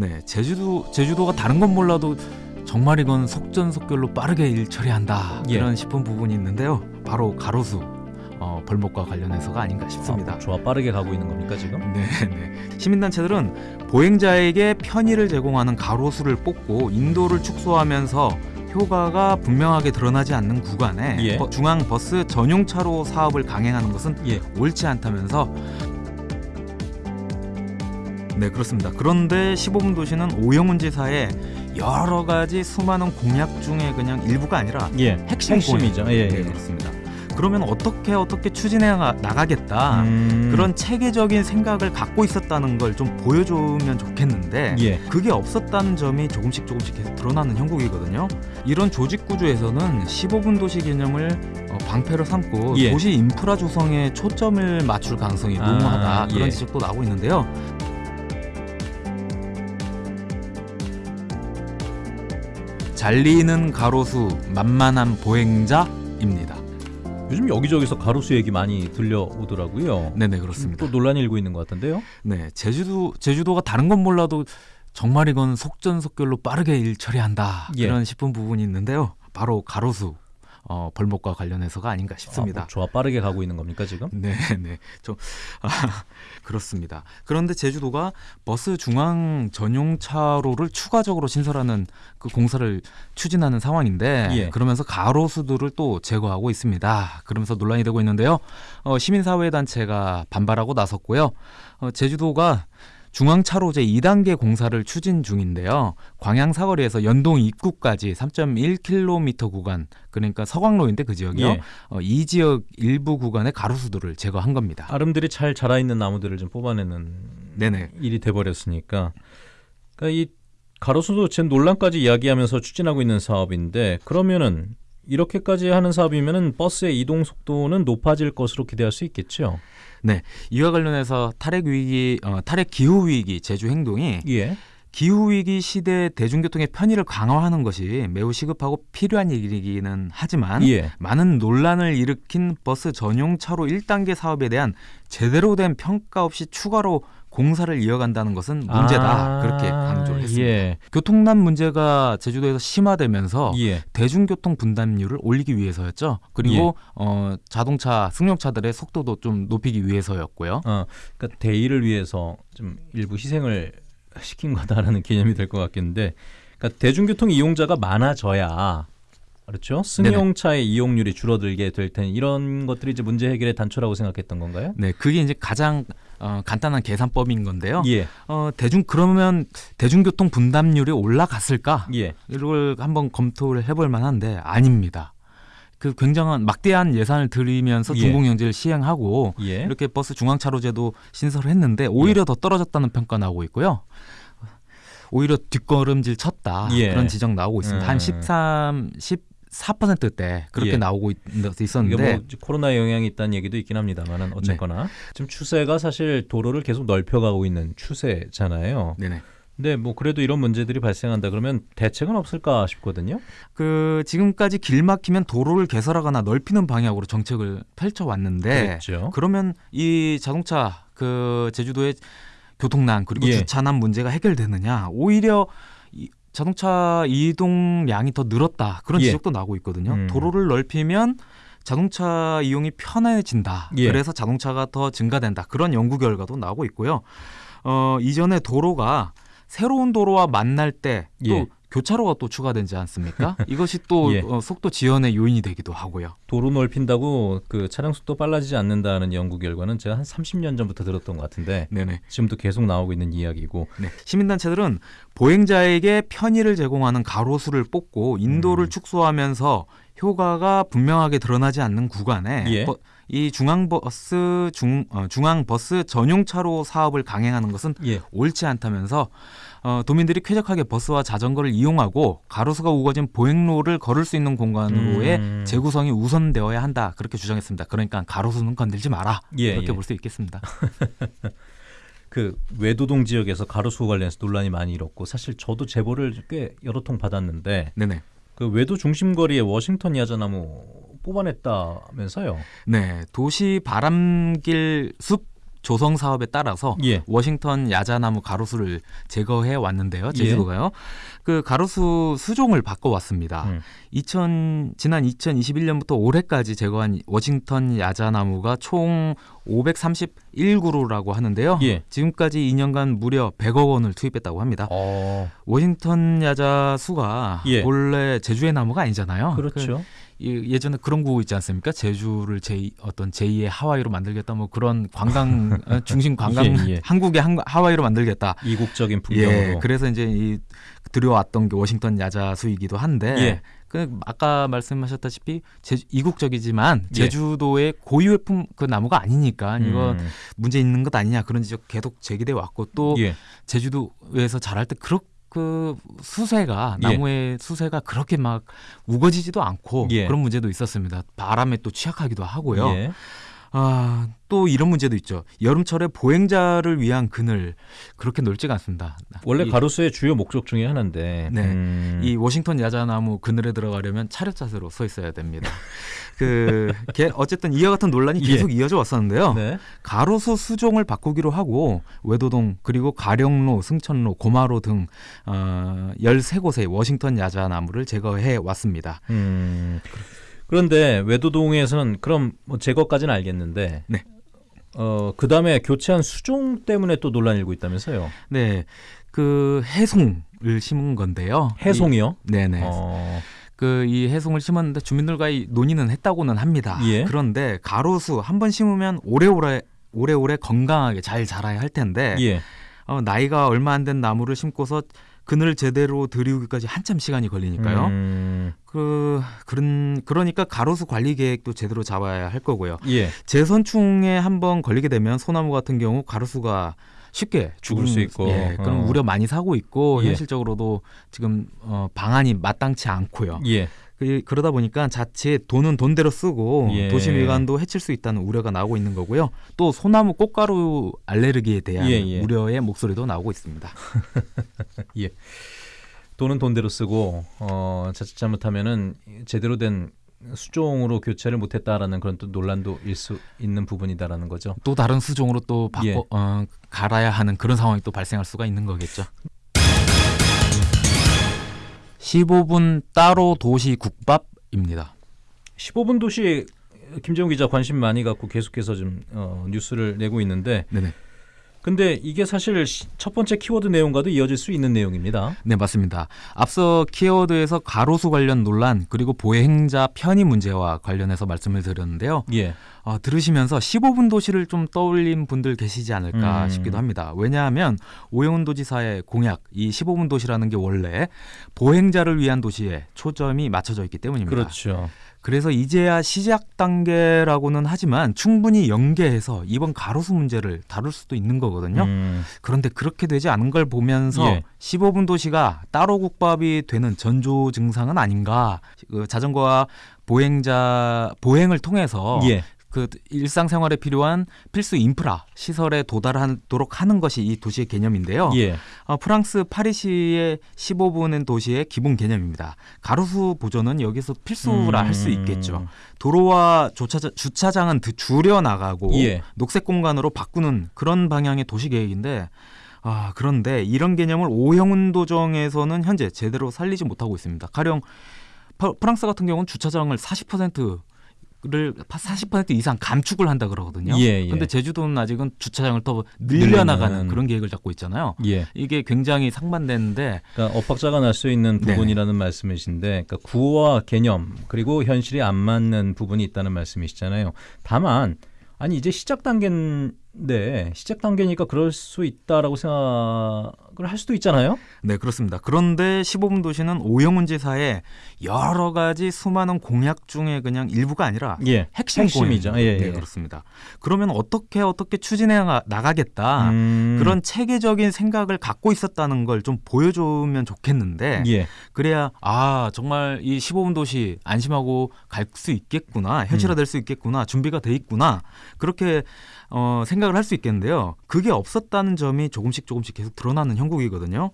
네, 제주도 제주도가 다른 건 몰라도 정말 이건 속전속결로 빠르게 일 처리한다 예. 이런 싶은 부분이 있는데요. 바로 가로수 어, 벌목과 관련해서가 아닌가 싶습니다. 아, 좋아 빠르게 가고 있는 겁니까 지금? 네, 네. 시민단체들은 보행자에게 편의를 제공하는 가로수를 뽑고 인도를 축소하면서 효과가 분명하게 드러나지 않는 구간에 예. 버- 중앙 버스 전용 차로 사업을 강행하는 것은 예. 옳지 않다면서 네 그렇습니다. 그런데 15분 도시는 오영훈 지사의 여러 가지 수많은 공약 중에 그냥 일부가 아니라 예. 핵심 핵심이죠. 포인트. 예, 네, 예. 그렇습니다. 그러면 어떻게 어떻게 추진해 나- 나가겠다. 음, 그런 체계적인 생각을 갖고 있었다는 걸 좀 보여주면 좋겠는데 예. 그게 없었다는 점이 조금씩 조금씩 계속 드러나는 형국이거든요. 이런 조직 구조에서는 15분 도시 개념을 어, 방패로 삼고 예. 도시 인프라 조성에 초점을 맞출 가능성이 아, 농후하다 그런 예. 지적도 나오고 있는데요. 잘리는 가로수 만만한 보행자입니다. 요즘 여기저기서 가로수 얘기 많이 들려오더라고요. 네네 그렇습니다. 또 논란이 일고 있는 것 같은데요. 네, 제주도 제주도가 다른 건 몰라도 정말 이건 속전속결로 빠르게 일 처리한다 예. 이런 싶은 부분이 있는데요. 바로 가로수 어, 벌목과 관련해서가 아닌가 싶습니다. 아, 뭐 좋아 빠르게 가고 있는 겁니까 지금? 네, 네, 좀 아, 그렇습니다. 그런데 제주도가 버스 중앙 전용 차로를 추가적으로 신설하는 그 공사를 추진하는 상황인데 예. 그러면서 가로수들을 또 제거하고 있습니다. 그러면서 논란이 되고 있는데요. 어, 시민사회 단체가 반발하고 나섰고요. 어, 제주도가 중앙 차로 제 2단계 공사를 추진 중인데요. 광양 사거리에서 연동 입구까지 3.1km 구간, 그러니까 서광로인데 그 지역이요. 예. 어, 이 지역 일부 구간의 가로수들을 제거한 겁니다. 아름들이 잘 자라 있는 나무들을 좀 뽑아내는 네네. 일이 돼 버렸으니까. 그러니까 이 가로수도 지금 논란까지 이야기하면서 추진하고 있는 사업인데 그러면은 이렇게까지 하는 사업이면은 버스의 이동 속도는 높아질 것으로 기대할 수 있겠죠. 이와 관련해서 탈핵 위기, 어, 탈핵 기후 위기 제주 행동이 예. 기후 위기 시대 대중교통의 편의를 강화하는 것이 매우 시급하고 필요한 일이기는 하지만 예. 많은 논란을 일으킨 버스 전용 차로 1단계 사업에 대한 제대로 된 평가 없이 추가로 공사를 이어간다는 것은 문제다. 아, 그렇게 강조를 했습니다. 예. 교통난 문제가 제주도에서 심화되면서 예. 대중교통 분담률을 올리기 위해서였죠. 그리고 어, 자동차 승용차들의 속도도 좀 높이기 위해서였고요. 어, 그러니까 대의를 위해서 좀 일부 희생을 시킨 거다라는 개념이 될 것 같겠는데, 그러니까 대중교통 이용자가 많아져야 그렇죠. 승용차의 이용률이 줄어들게 될 텐 이런 것들이 이제 문제 해결의 단초라고 생각했던 건가요? 네, 그게 이제 가장 어, 간단한 계산법인 건데요. 예, 어, 대중 그러면 대중교통 분담률이 올라갔을까? 예, 이걸 한번 검토를 해볼 만한데 아닙니다. 그 굉장한 막대한 예산을 들이면서 예. 중공영제를 시행하고 예. 이렇게 버스 중앙차로제도 신설을 했는데 오히려 더 떨어졌다는 평가 나오고 있고요. 오히려 뒷걸음질 쳤다 예. 그런 지적 나오고 있습니다. 한 음. 13, 14%대 그렇게 예. 나오고 있, 있었는데 뭐 코로나 영향이 있다는 얘기도 있긴 합니다만은 어쨌거나 지금 추세가 사실 도로를 계속 넓혀가고 있는 추세잖아요. 네네. 근데 뭐 그래도 이런 문제들이 발생한다 그러면 대책은 없을까 싶거든요. 그 지금까지 길 막히면 도로를 개설하거나 넓히는 방향으로 정책을 펼쳐 왔는데 그랬죠. 그러면 이 자동차 그 제주도의 교통난 그리고 예. 주차난 문제가 해결되느냐 오히려 이 자동차 이동량이 더 늘었다 그런 예. 지적도 나오고 있거든요 음. 도로를 넓히면 자동차 이용이 편해진다 예. 그래서 자동차가 더 증가된다 그런 연구 결과도 나오고 있고요 어 이전에 도로가 새로운 도로와 만날 때또 예. 교차로가 또 추가되지 않습니까? 이것이 또 예. 어, 속도 지연의 요인이 되기도 하고요. 도로 넓힌다고 그 차량 속도 빨라지지 않는다는 연구 결과는 제가 한 30년 전부터 들었던 것 같은데 네네. 지금도 계속 나오고 있는 이야기고 네. 시민단체들은 보행자에게 편의를 제공하는 가로수를 뽑고 인도를 음. 축소하면서 효과가 분명하게 드러나지 않는 구간에 예. 버- 이 중앙버스 중 어, 중앙버스 전용 차로 사업을 강행하는 것은 예. 옳지 않다면서 어, 도민들이 쾌적하게 버스와 자전거를 이용하고 가로수가 우거진 보행로를 걸을 수 있는 공간으로의 음. 재구성이 우선되어야 한다 그렇게 주장했습니다. 그러니까 가로수는 건들지 마라 예, 그렇게 예. 볼수 있겠습니다. 그 외도동 지역에서 가로수 관련해서 논란이 많이 일었고 사실 저도 제보를 꽤 여러 통 받았는데 네네. 그 외도 중심 거리에 워싱턴 야자나무 뽑아냈다면서요? 네, 도시 바람길 숲 조성 사업에 따라서 예. 워싱턴 야자나무 가로수를 제거해 왔는데요. 예. 제주도가요. 그 가로수 수종을 바꿔 왔습니다. 음. 2000 지난 2021년부터 올해까지 제거한 워싱턴 야자나무가 총 531그루라고 하는데요. 예. 지금까지 2년간 무려 100억 원을 투입했다고 합니다. 어, 워싱턴 야자 수가 예. 원래 제주의 나무가 아니잖아요. 그렇죠. 그 이- 예전에 그런 구호 있지 않습니까? 제주를 제 어떤 제2의 하와이로 만들겠다 뭐 그런 관광 어, 중심 관광 예, 예. 한국의 한- 하와이로 만들겠다. 이국적인 풍경으로. 예, 그래서 이제 이 들여왔던 게 워싱턴 야자수이기도 한데 예. 그 아까 말씀하셨다시피 제주, 이국적이지만 예. 제주도의 고유품 그 나무가 아니니까 이거 음, 문제 있는 것 아니냐 그런 지적 계속 제기돼 왔고 또 예. 제주도에서 자랄 때 그렇 그 수세가 예. 나무의 수세가 그렇게 막 우거지지도 않고 예. 그런 문제도 있었습니다. 바람에 또 취약하기도 하고요. 예. 아, 또 이런 문제도 있죠. 여름철에 보행자를 위한 그늘 그렇게 넓지가 않습니다. 원래 이, 가로수의 주요 목적 중에 하나인데. 네. 음, 이 워싱턴 야자나무 그늘에 들어가려면 차렷 자세로 서 있어야 됩니다. 그 게- 어쨌든 이와 같은 논란이 예. 계속 이어져 왔었는데요. 네. 가로수 수종을 바꾸기로 하고 외도동 그리고 가령로, 승천로, 고마로 등 어, 13곳의 워싱턴 야자나무를 제거해 왔습니다. 음, 그런데 외도동에서는 그럼 뭐 제거까지는 알겠는데. 네. 어, 그 다음에 교체한 수종 때문에 또 논란이 일고 있다면서요. 네. 그 해송을 심은 건데요. 해송이요? 이- 네네. 어, 그이 해송을 심었는데 주민들과의 논의는 했다고는 합니다. 예. 그런데 가로수 한 번 심으면 오래오래 오래오래 건강하게 잘 자라야 할 텐데 예. 어, 나이가 얼마 안 된 나무를 심고서 그늘을 제대로 들이우기까지 한참 시간이 걸리니까요. 음, 그 그런 그러니까 가로수 관리 계획도 제대로 잡아야 할 거고요. 예. 재선충에 한번 걸리게 되면 소나무 같은 경우 가로수가 쉽게 죽을 수 있고. 예, 그럼 어. 우려 많이 사고 있고 예. 현실적으로도 지금 어, 방안이 마땅치 않고요. 예. 그, 그러다 보니까 자칫 돈은 돈대로 쓰고 예. 도시 미관도 해칠 수 있다는 우려가 나오고 있는 거고요. 또 소나무 꽃가루 알레르기에 대한 예, 예. 우려의 목소리도 나오고 있습니다. 돈은 돈대로 쓰고 어, 자칫 잘못하면은 제대로 된 수종으로 교체를 못했다라는 그런 또 논란도 일 수 있는 부분이다라는 거죠. 또 다른 수종으로 또 바꿔 예. 어, 갈아야 하는 그런 상황이 또 발생할 수가 있는 거겠죠. 15분 따로 도시 국밥입니다. 15분 도시 김재훈 기자 관심 많이 갖고 계속해서 좀 어, 뉴스를 내고 있는데 네네. 근데 이게 사실 시- 첫 번째 키워드 내용과도 이어질 수 있는 내용입니다. 네, 맞습니다. 앞서 키워드에서 가로수 관련 논란 그리고 보행자 편의 문제와 관련해서 말씀을 드렸는데요. 예. 어, 들으시면서 15분 도시를 좀 떠올린 분들 계시지 않을까 음. 싶기도 합니다. 왜냐하면 오영훈 도지사의 공약 이 15분 도시라는 게 원래 보행자를 위한 도시에 초점이 맞춰져 있기 때문입니다. 그렇죠. 그래서 이제야 시작 단계라고는 하지만 충분히 연계해서 이번 가로수 문제를 다룰 수도 있는 거 거든요. 음, 그런데 그렇게 되지 않은 걸 보면서 예. 15분 도시가 따로 국밥이 되는 전조 증상은 아닌가. 그 자전거와 보행자 보행을 통해서 예. 그 일상생활에 필요한 필수 인프라 시설에 도달하도록 하는 것이 이 도시의 개념인데요. 예. 어, 프랑스 파리시의 15분은 도시의 기본 개념입니다. 가로수 보존은 여기서 필수라 할수 음. 있겠죠. 도로와 주차장, 주차장은 드- 줄여 나가고 예. 녹색 공간으로 바꾸는 그런 방향의 도시 계획인데 아 그런데 이런 개념을 오형훈 도정에서는 현재 제대로 살리지 못하고 있습니다. 가령 파- 프랑스 같은 경우는 주차장을 40% 를 40% 이상 감축을 한다 그러거든요. 예, 예. 근데 제주도는 아직은 주차장을 더 늘려나가는 늘리는. 그런 계획을 잡고 있잖아요. 예. 이게 굉장히 상반되는데 그러니까 엇박자가 날 수 있는 네네. 부분이라는 말씀이신데 그러니까 구호와 개념 그리고 현실이 안 맞는 부분이 있다는 말씀이시잖아요. 다만 아니 이제 시작 단계인데 시작 단계니까 그럴 수 있다라고 생각 을할 수도 있잖아요. 네 그렇습니다. 그런데 15분 도시는 오영훈 지사의 여러 가지 수많은 공약 중에 그냥 일부가 아니라 예. 핵심 핵심이죠. 공약입니다. 예, 네 예. 그렇습니다. 그러면 어떻게 어떻게 추진해 나- 나가겠다 음, 그런 체계적인 생각을 갖고 있었다는 걸 좀 보여주면 좋겠는데 예. 그래야 아 정말 이 15분 도시 안심하고 갈 수 있겠구나 현실화될 수 있겠구나 준비가 돼 있구나 그렇게 어, 생각을 할 수 있겠는데요. 그게 없었다는 점이 조금씩 조금씩 계속 드러나는 형 국이거든요.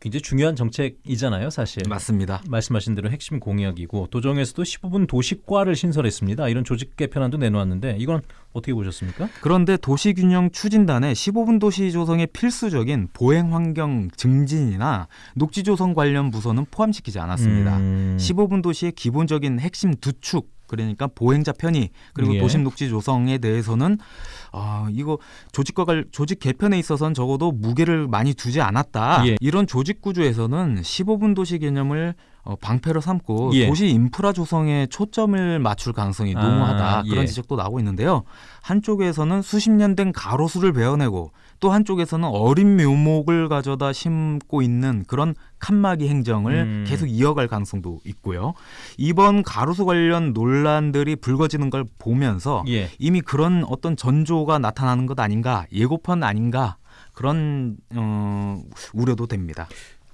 굉장히 중요한 정책이잖아요, 사실. 맞습니다. 말씀하신 대로 핵심 공약이고 도정에서도 15분 도시과를 신설했습니다. 이런 조직 개편안도 내놓았는데 이건 어떻게 보셨습니까? 그런데 도시균형 추진단에 15분 도시 조성에 필수적인 보행 환경 증진이나 녹지 조성 관련 부서는 포함시키지 않았습니다. 음, 15분 도시의 기본적인 핵심 두 축 그러니까 보행자 편의 그리고 예. 도심 녹지 조성에 대해서는 아 이거 조직과 관 조직 개편에 있어서는 적어도 무게를 많이 두지 않았다. 예. 이런 조직 구조에서는 15분 도시 개념을 어, 방패로 삼고 예. 도시 인프라 조성에 초점을 맞출 가능성이 아, 농후하다 예. 그런 지적도 나오고 있는데요. 한쪽에서는 수십 년 된 가로수를 베어내고 또 한쪽에서는 어린 묘목을 가져다 심고 있는 그런 칸막이 행정을 음. 계속 이어갈 가능성도 있고요. 이번 가로수 관련 논란들이 불거지는 걸 보면서 예. 이미 그런 어떤 전조가 나타나는 것 아닌가 예고편 아닌가 그런 어, 우려도 됩니다.